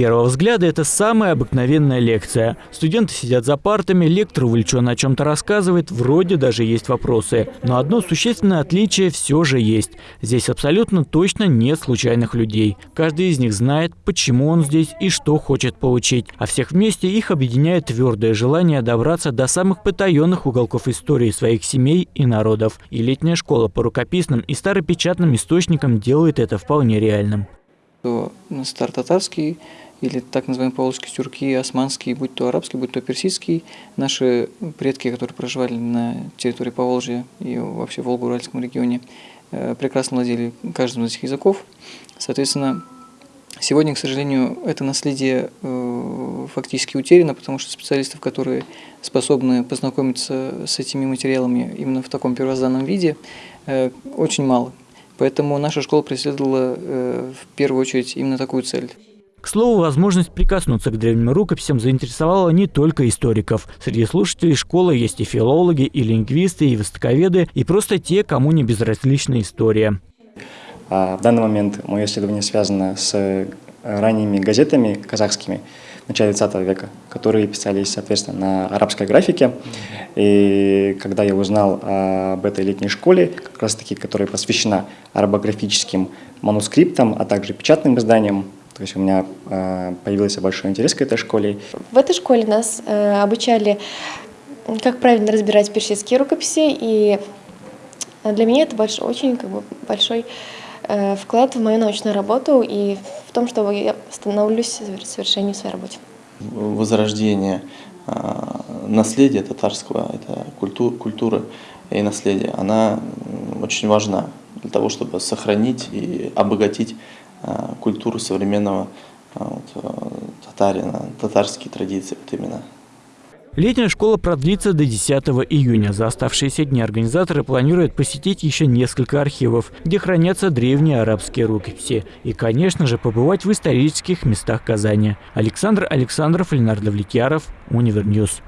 первого взгляда это самая обыкновенная лекция. Студенты сидят за партами, лектор увлеченно о чем-то рассказывает, вроде даже есть вопросы. Но одно существенное отличие все же есть. Здесь абсолютно точно нет случайных людей. Каждый из них знает, почему он здесь и что хочет получить. А всех вместе их объединяет твердое желание добраться до самых потаенных уголков истории своих семей и народов. И летняя школа по рукописным и старопечатным источникам делает это вполне реальным то татарский или так называемые поволжские тюрки, османский, будь то арабский, будь то персидский, наши предки, которые проживали на территории Поволжья и вообще в Волго-Уральском регионе, э, прекрасно владели каждым из этих языков. Соответственно, сегодня, к сожалению, это наследие э, фактически утеряно, потому что специалистов, которые способны познакомиться с этими материалами именно в таком первозданном виде, э, очень мало. Поэтому наша школа преследовала в первую очередь именно такую цель. К слову, возможность прикоснуться к древним рукописям заинтересовала не только историков. Среди слушателей школы есть и филологи, и лингвисты, и востоковеды, и просто те, кому не безразлична история. А в данный момент мое исследование связано с ранними газетами казахскими, начале 20 века, которые писались, соответственно, на арабской графике. И когда я узнал об этой летней школе, как раз таки, которая посвящена арабографическим манускриптам, а также печатным изданиям, то есть у меня э, появился большой интерес к этой школе. В этой школе нас э, обучали, как правильно разбирать персидские рукописи, и для меня это большой, очень как бы, большой Э, вклад в мою научную работу и в том, что я становлюсь в совершении своей работы. Возрождение наследия татарского, это культура, культура и наследие, она очень важна для того, чтобы сохранить и обогатить культуру современного а, вот, татарина, татарские традиции вот именно. Летняя школа продлится до 10 июня. За оставшиеся дни организаторы планируют посетить еще несколько архивов, где хранятся древние арабские рукописи. И, конечно же, побывать в исторических местах Казани. Александр Александров, Ленар Давлетьяров, Univer News.